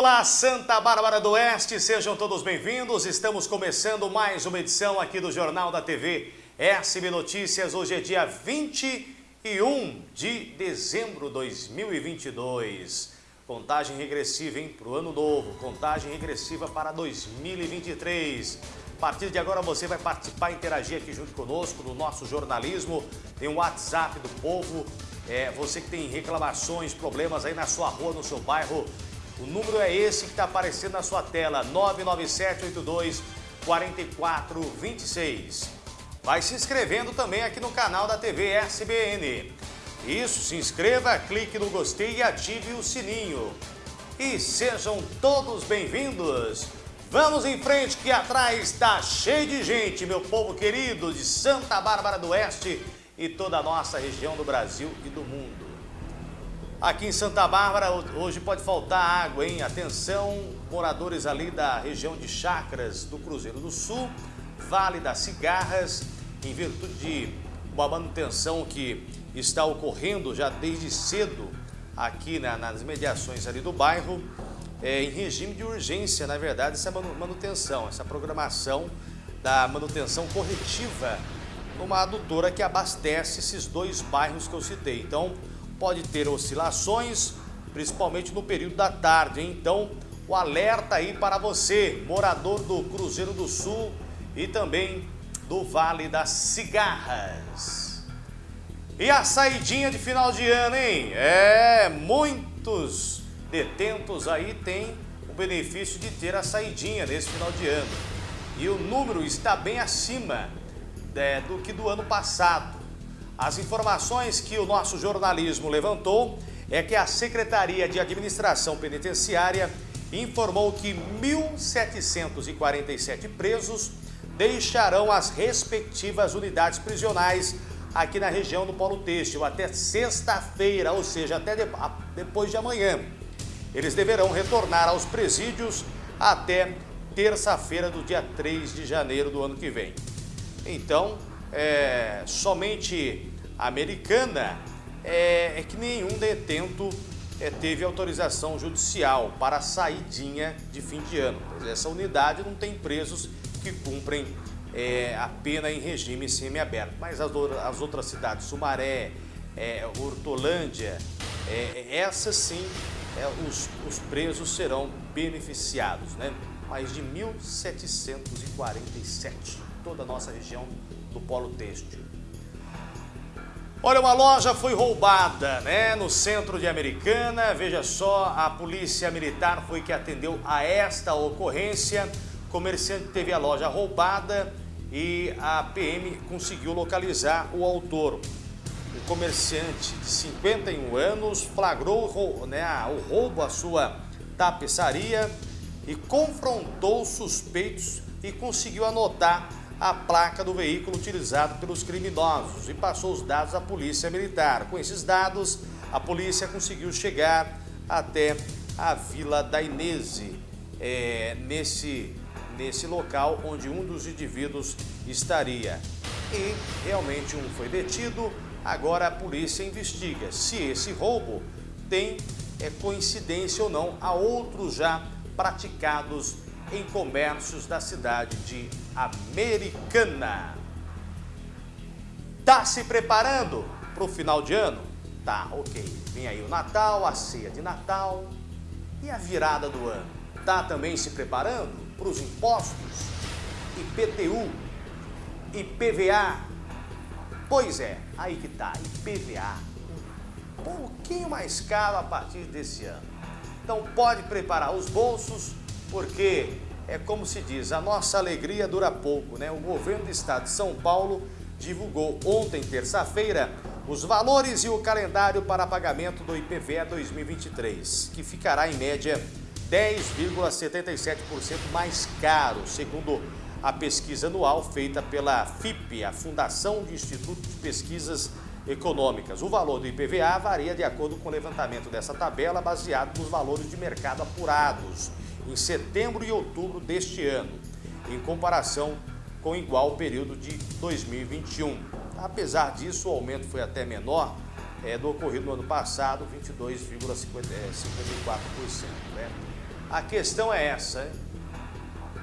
Olá, Santa Bárbara do Oeste, sejam todos bem-vindos. Estamos começando mais uma edição aqui do Jornal da TV SB Notícias. Hoje é dia 21 de dezembro de 2022. Contagem regressiva, hein, para o ano novo. Contagem regressiva para 2023. A partir de agora você vai participar e interagir aqui junto conosco no nosso jornalismo. Tem o WhatsApp do povo. É, você que tem reclamações, problemas aí na sua rua, no seu bairro, o número é esse que está aparecendo na sua tela, 99782 4426. Vai se inscrevendo também aqui no canal da TV SBN. Isso, se inscreva, clique no gostei e ative o sininho. E sejam todos bem-vindos. Vamos em frente que atrás está cheio de gente, meu povo querido de Santa Bárbara do Oeste e toda a nossa região do Brasil e do mundo. Aqui em Santa Bárbara, hoje pode faltar água, hein? Atenção, moradores ali da região de Chacras do Cruzeiro do Sul, Vale das Cigarras, em virtude de uma manutenção que está ocorrendo já desde cedo aqui na, nas mediações ali do bairro, é, em regime de urgência, na verdade, essa manutenção, essa programação da manutenção corretiva numa adutora que abastece esses dois bairros que eu citei. Então, pode ter oscilações, principalmente no período da tarde. Então, o alerta aí para você, morador do Cruzeiro do Sul e também do Vale das Cigarras. E a saidinha de final de ano, hein? É, muitos detentos aí têm o benefício de ter a saidinha nesse final de ano. E o número está bem acima é, do que do ano passado. As informações que o nosso jornalismo levantou é que a Secretaria de Administração Penitenciária informou que 1.747 presos deixarão as respectivas unidades prisionais aqui na região do Polo Têxtil até sexta-feira, ou seja, até depois de amanhã. Eles deverão retornar aos presídios até terça-feira do dia 3 de janeiro do ano que vem. Então, é, somente americana é, é, que nenhum detento é, teve autorização judicial para a saidinha de fim de ano. Essa unidade não tem presos que cumprem é, a pena em regime semiaberto. Mas as, as outras cidades, Sumaré, é, Hortolândia, é, essas sim, é, os, os presos serão beneficiados. Né? Mais de 1.747, toda a nossa região do polo têxtil. Olha, uma loja foi roubada, né, no centro de Americana. Veja só, a polícia militar foi que atendeu a esta ocorrência. O comerciante teve a loja roubada e a PM conseguiu localizar o autor. O comerciante de 51 anos flagrou né, o roubo à sua tapeçaria e confrontou suspeitos e conseguiu anotar a placa do veículo utilizado pelos criminosos e passou os dados à polícia militar. Com esses dados, a polícia conseguiu chegar até a Vila da Inese, é, nesse, nesse local onde um dos indivíduos estaria. E realmente um foi detido, agora a polícia investiga se esse roubo tem é, coincidência ou não a outros já praticados em comércios da cidade de Americana. Tá se preparando para o final de ano? Tá, ok. Vem aí o Natal, a ceia de Natal e a virada do ano. Tá também se preparando para os impostos? IPTU, IPVA? Pois é, aí que tá, IPVA. Um pouquinho mais caro a partir desse ano. Então pode preparar os bolsos porque é como se diz, a nossa alegria dura pouco, né? O governo do estado de São Paulo divulgou ontem, terça-feira, os valores e o calendário para pagamento do IPVA 2023, que ficará em média 10,77% mais caro, segundo a pesquisa anual feita pela FIP, a Fundação de Instituto de Pesquisas Econômicas. O valor do IPVA varia de acordo com o levantamento dessa tabela, baseado nos valores de mercado apurados em setembro e outubro deste ano, em comparação com igual período de 2021. Apesar disso, o aumento foi até menor é, do ocorrido no ano passado, 22,54%. Né? A questão é essa, hein?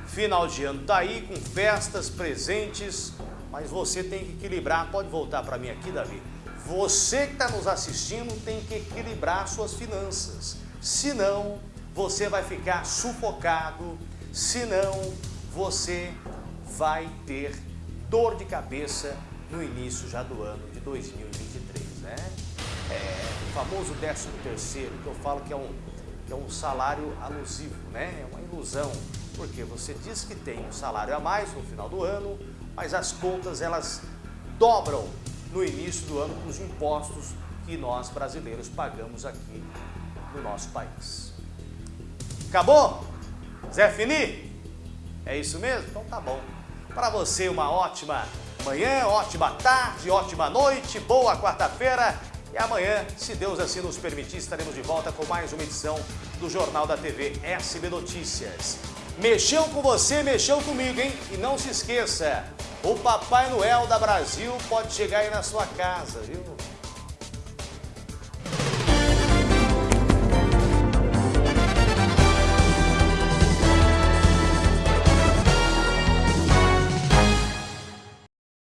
Final de ano tá aí com festas, presentes, mas você tem que equilibrar. Pode voltar para mim aqui, Davi. Você que está nos assistindo tem que equilibrar suas finanças. Senão, você vai ficar sufocado. Senão, você vai ter dor de cabeça no início já do ano de 2023, né? É, o famoso 13 terceiro, que eu falo que é um, que é um salário alusivo, né? É uma ilusão, porque você diz que tem um salário a mais no final do ano, mas as contas elas dobram no início do ano com os impostos que nós brasileiros pagamos aqui no nosso país. Acabou? Zé Fini? É isso mesmo? Então tá bom. Para você uma ótima manhã, ótima tarde, ótima noite, boa quarta-feira e amanhã, se Deus assim nos permitir, estaremos de volta com mais uma edição do Jornal da TV SB Notícias. Mexeu com você, mexeu comigo, hein? E não se esqueça, o Papai Noel da Brasil pode chegar aí na sua casa, viu?